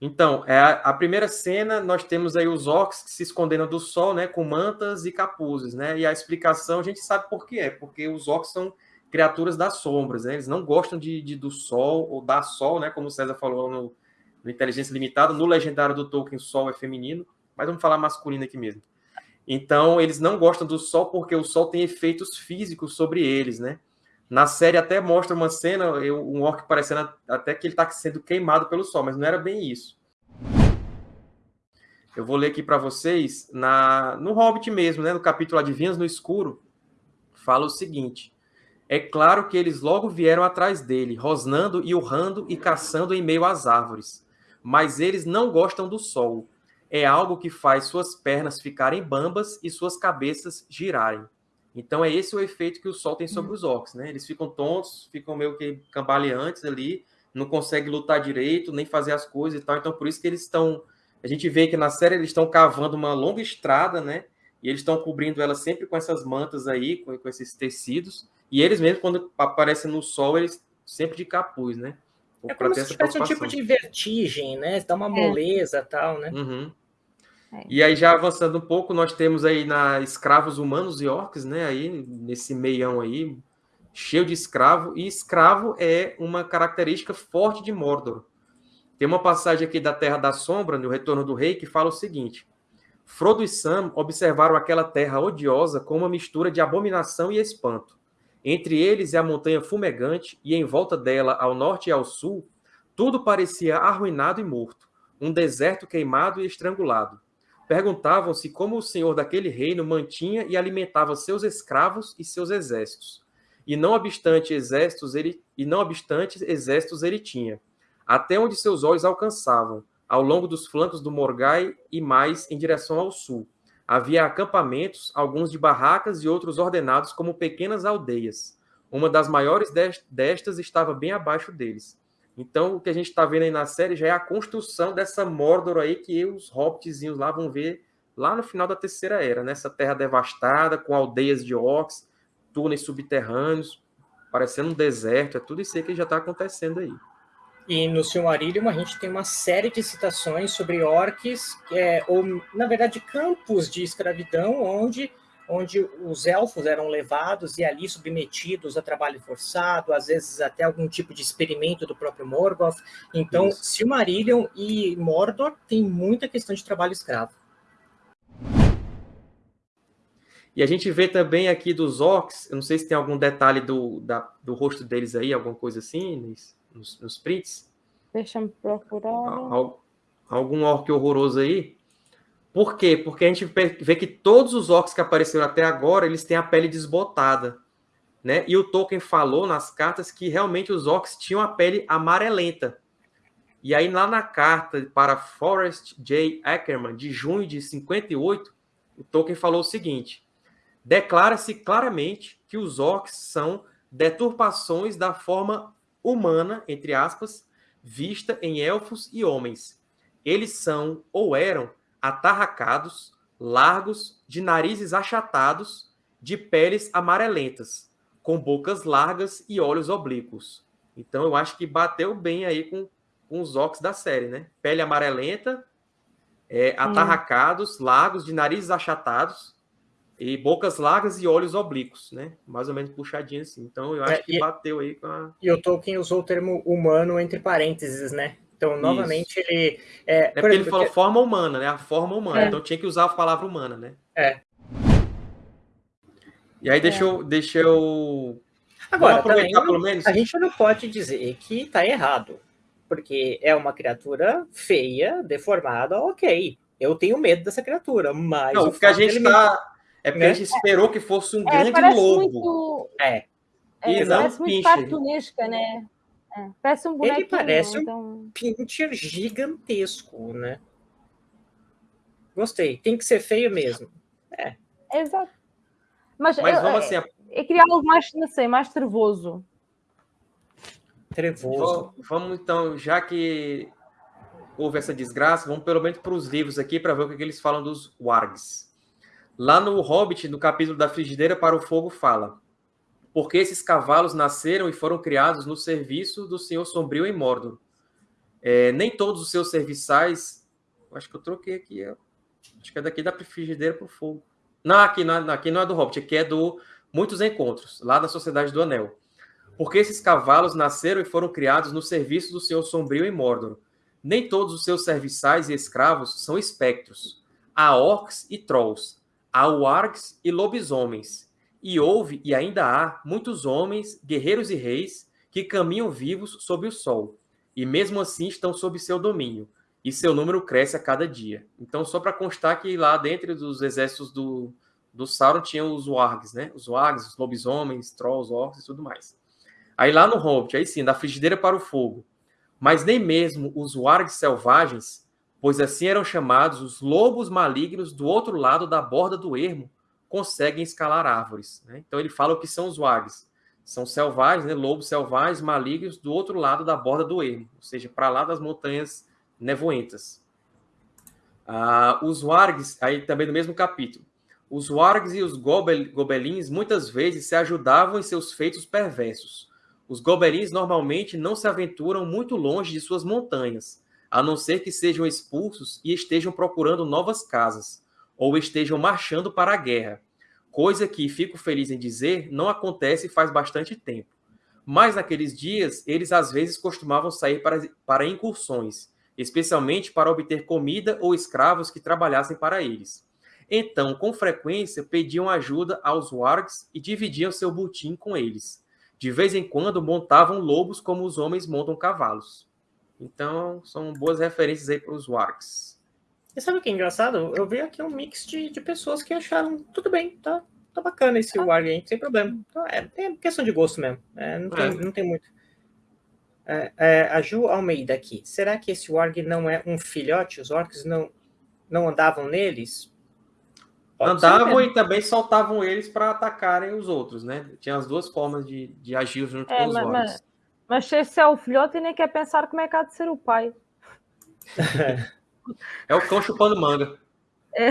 Então, é a, a, primeira cena, nós temos aí os orcs se escondendo do sol, né, com mantas e capuzes, né? E a explicação a gente sabe por que é, porque os orcs são criaturas das sombras, né? Eles não gostam de, de, do sol ou da sol, né? Como o César falou no, no Inteligência Limitada, no legendário do Tolkien, sol é feminino, mas vamos falar masculino aqui mesmo. Então, eles não gostam do sol porque o sol tem efeitos físicos sobre eles, né? Na série até mostra uma cena, um orc parecendo até que ele está sendo queimado pelo sol, mas não era bem isso. Eu vou ler aqui para vocês, na, no Hobbit mesmo, né, no capítulo Adivinhas no Escuro, fala o seguinte: É claro que eles logo vieram atrás dele, rosnando e urrando e caçando em meio às árvores. Mas eles não gostam do sol. É algo que faz suas pernas ficarem bambas e suas cabeças girarem. Então é esse o efeito que o sol tem sobre os orcs, né? Eles ficam tontos, ficam meio que cambaleantes ali, não conseguem lutar direito, nem fazer as coisas e tal. Então por isso que eles estão, a gente vê que na série eles estão cavando uma longa estrada, né? E eles estão cobrindo ela sempre com essas mantas aí, com, com esses tecidos. E eles mesmos quando aparecem no sol, eles sempre de capuz, né? É como se tivesse um tipo de vertigem, né? Dá uma é. moleza e tal, né? Uhum. É. E aí, já avançando um pouco, nós temos aí na escravos humanos e orcs, né? Aí, nesse meião aí, cheio de escravo. E escravo é uma característica forte de Mordor. Tem uma passagem aqui da Terra da Sombra, no Retorno do Rei, que fala o seguinte: Frodo e Sam observaram aquela terra odiosa com uma mistura de abominação e espanto. Entre eles e a montanha fumegante, e em volta dela, ao norte e ao sul, tudo parecia arruinado e morto, um deserto queimado e estrangulado perguntavam-se como o senhor daquele reino mantinha e alimentava seus escravos e seus exércitos. E não obstante exércitos ele e não obstante exércitos ele tinha, até onde seus olhos alcançavam, ao longo dos flancos do Morgai e mais em direção ao sul. Havia acampamentos, alguns de barracas e outros ordenados como pequenas aldeias. Uma das maiores destas estava bem abaixo deles. Então, o que a gente está vendo aí na série já é a construção dessa Mordor aí que os hobbitzinhos lá vão ver lá no final da Terceira Era, nessa né? terra devastada, com aldeias de orcs, túneis subterrâneos, parecendo um deserto, é tudo isso aí que já está acontecendo aí. E no Silmarillion a gente tem uma série de citações sobre orcs, é, ou na verdade campos de escravidão, onde onde os elfos eram levados e ali submetidos a trabalho forçado, às vezes até algum tipo de experimento do próprio Morgoth. Então, Isso. Silmarillion e Mordor tem muita questão de trabalho escravo. E a gente vê também aqui dos orcs, eu não sei se tem algum detalhe do, da, do rosto deles aí, alguma coisa assim, nos, nos prints. Deixa eu procurar. Algum orc horroroso aí? Por quê? Porque a gente vê que todos os orcs que apareceram até agora, eles têm a pele desbotada. Né? E o Tolkien falou nas cartas que realmente os orcs tinham a pele amarelenta. E aí, lá na carta para Forrest J. Ackerman, de junho de 58, o Tolkien falou o seguinte: declara-se claramente que os orcs são deturpações da forma humana, entre aspas, vista em elfos e homens. Eles são, ou eram, atarracados, largos, de narizes achatados, de peles amarelentas, com bocas largas e olhos oblíquos. Então eu acho que bateu bem aí com, com os ox da série, né? Pele amarelenta, é, atarracados, largos, de narizes achatados, e bocas largas e olhos oblíquos, né? Mais ou menos puxadinho assim. Então eu acho é, que e, bateu aí com a. E o Tolkien usou o termo humano entre parênteses, né? Então, novamente, Isso. ele. É, é porque exemplo, ele falou forma humana, né? A forma humana. É. Então tinha que usar a palavra humana, né? É. E aí, deixa, é. eu, deixa eu. Agora, também, pelo menos. A gente não pode dizer que tá errado. Porque é uma criatura feia, deformada, ok. Eu tenho medo dessa criatura, mas. Não, o que a gente tá. É porque né? a gente esperou que fosse um é, grande lobo. Muito... É. É, parece muito cartunesca, né? É, parece um bonequinho. Ele parece então... um pincher gigantesco, né? Gostei. Tem que ser feio mesmo. É. Exato. Mas, Mas eu, vamos assim. Eu, eu queria algo mais, não sei, mais trevoso. Trevoso. Vamos então, já que houve essa desgraça, vamos pelo menos para os livros aqui para ver o que eles falam dos wargs. Lá no Hobbit, no capítulo da frigideira para o fogo, fala: porque esses cavalos nasceram e foram criados no serviço do Senhor Sombrio em Mordor. É, nem todos os seus serviçais. Acho que eu troquei aqui. Acho que é daqui da frigideira para o fogo. Não, aqui não, é, aqui não é do Hobbit, aqui é do Muitos Encontros, lá da Sociedade do Anel. Porque esses cavalos nasceram e foram criados no serviço do Senhor Sombrio em Mordor. Nem todos os seus serviçais e escravos são espectros. Há orcs e trolls, há wargs e lobisomens. E houve, e ainda há, muitos homens, guerreiros e reis, que caminham vivos sob o sol, e mesmo assim estão sob seu domínio, e seu número cresce a cada dia. Então, só para constar que lá dentro dos exércitos do, do Sauron tinham os wargs, né? Os wargs, os lobisomens, trolls, orcs e tudo mais. Aí lá no Hobbit, aí sim, da frigideira para o fogo. Mas nem mesmo os wargs selvagens, pois assim eram chamados os lobos malignos do outro lado da borda do ermo, conseguem escalar árvores. Né? Então ele fala o que são os wargs. São selvagens, né? lobos selvagens malignos do outro lado da borda do ermo, ou seja, para lá das montanhas nevoentas. Ah, os wargs, aí também no mesmo capítulo, os wargs e os gobel, gobelins muitas vezes se ajudavam em seus feitos perversos. Os gobelins normalmente não se aventuram muito longe de suas montanhas, a não ser que sejam expulsos e estejam procurando novas casas, ou estejam marchando para a guerra, coisa que, fico feliz em dizer, não acontece faz bastante tempo. Mas naqueles dias, eles às vezes costumavam sair para, para incursões, especialmente para obter comida ou escravos que trabalhassem para eles. Então, com frequência, pediam ajuda aos wargs e dividiam seu butim com eles. De vez em quando, montavam lobos como os homens montam cavalos. Então, são boas referências aí para os wargs. E sabe o que é engraçado? Eu vi aqui um mix de, de pessoas que acharam tudo bem, tá, tá bacana esse ah. warg aí, sem problema. Então, é, é questão de gosto mesmo. É, não, tem, é. não tem muito. É, é, a Ju Almeida aqui. Será que esse Warg não é um filhote? Os orcs não, não andavam neles? Pode andavam e também soltavam eles para atacarem os outros, né? Tinha as duas formas de, de agir junto é, com os mas, orcs. Mas, mas se esse é o filhote, nem quer pensar como é que há de ser o pai. é o cão chupando manga. É.